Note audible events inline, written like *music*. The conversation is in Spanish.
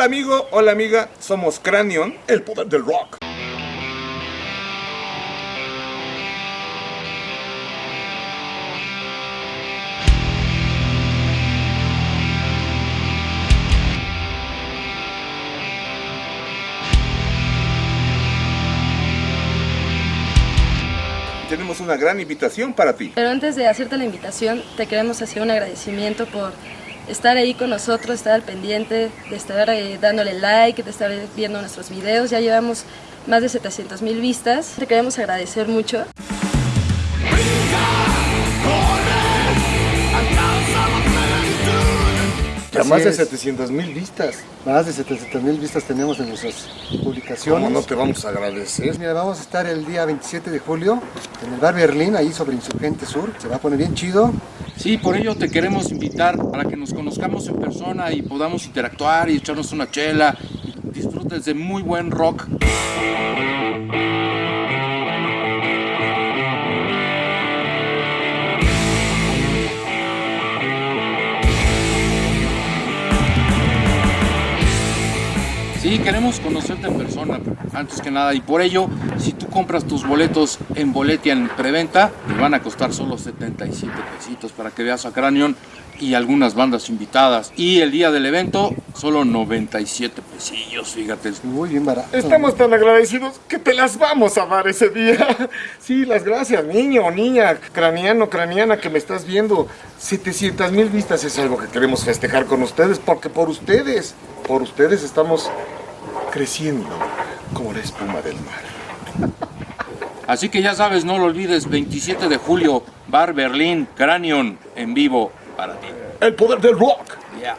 Hola amigo, hola amiga, somos Cranion, el poder del rock. Tenemos una gran invitación para ti. Pero antes de hacerte la invitación, te queremos hacer un agradecimiento por estar ahí con nosotros, estar al pendiente, de estar eh, dándole like, de estar viendo nuestros videos. Ya llevamos más de 700 mil vistas. Te queremos agradecer mucho. Así más de es. 700 mil vistas. Más de 700 mil vistas tenemos en nuestras publicaciones. ¿Cómo no te vamos a agradecer? Mira, vamos a estar el día 27 de julio en el bar Berlín, ahí sobre Insurgente Sur. Se va a poner bien chido. Sí, por ello te queremos invitar para que nos conozcamos en persona y podamos interactuar y echarnos una chela y disfrutes de muy buen rock. Sí, queremos conocerte en persona, antes que nada, y por ello, si tú compras tus boletos en Boletia en preventa, te van a costar solo 77 pesitos para que veas a Cranion y algunas bandas invitadas. Y el día del evento, solo 97 pesillos, fíjate. Muy bien barato. Estamos tan agradecidos que te las vamos a dar ese día. *laughs* Sí, las gracias, niño niña, craniano, craniana que me estás viendo. 700 mil vistas es algo que queremos festejar con ustedes, porque por ustedes, por ustedes estamos creciendo como la espuma del mar. Así que ya sabes, no lo olvides, 27 de julio, Bar Berlín, Cranion, en vivo para ti. El poder del rock. Yeah.